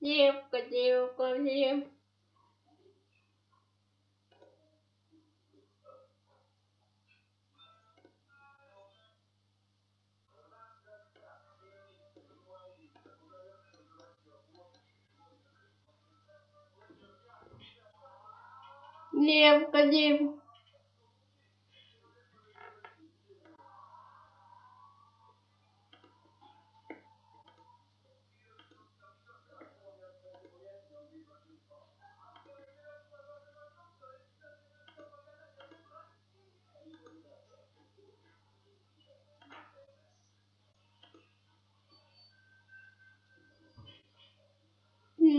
Девка, девка, девка. Девка, девка.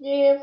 Yeah.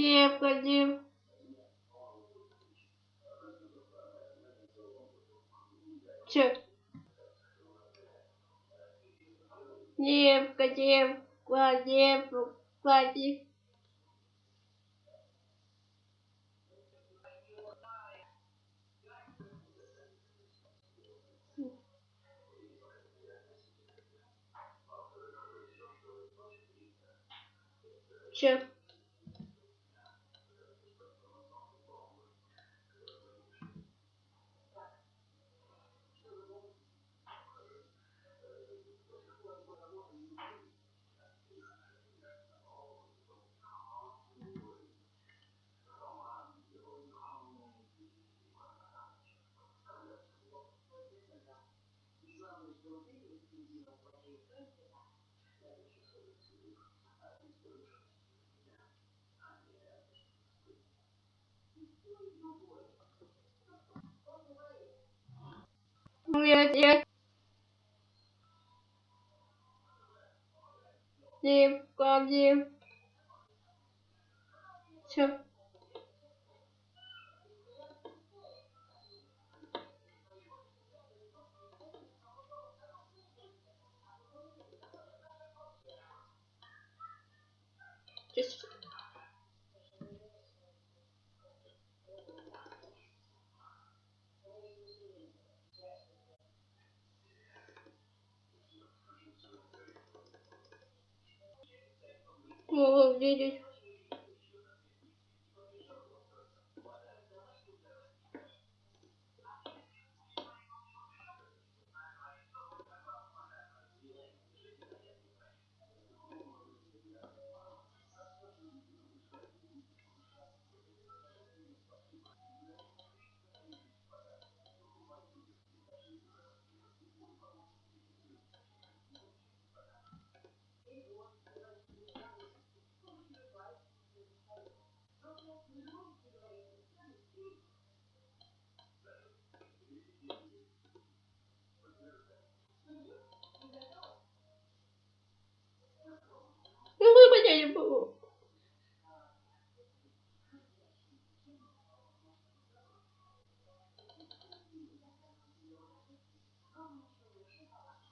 Девка, девка. Дев. Девка, девка. Че? Девка, девка, девка, могу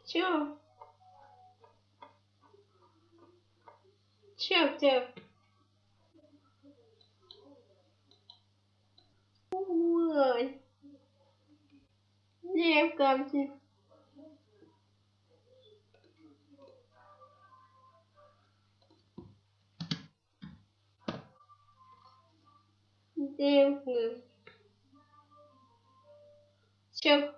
Чё? Чё ты? Ой. Девка ты. Девка. Чё?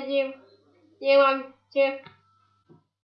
Девка, дев. Девка,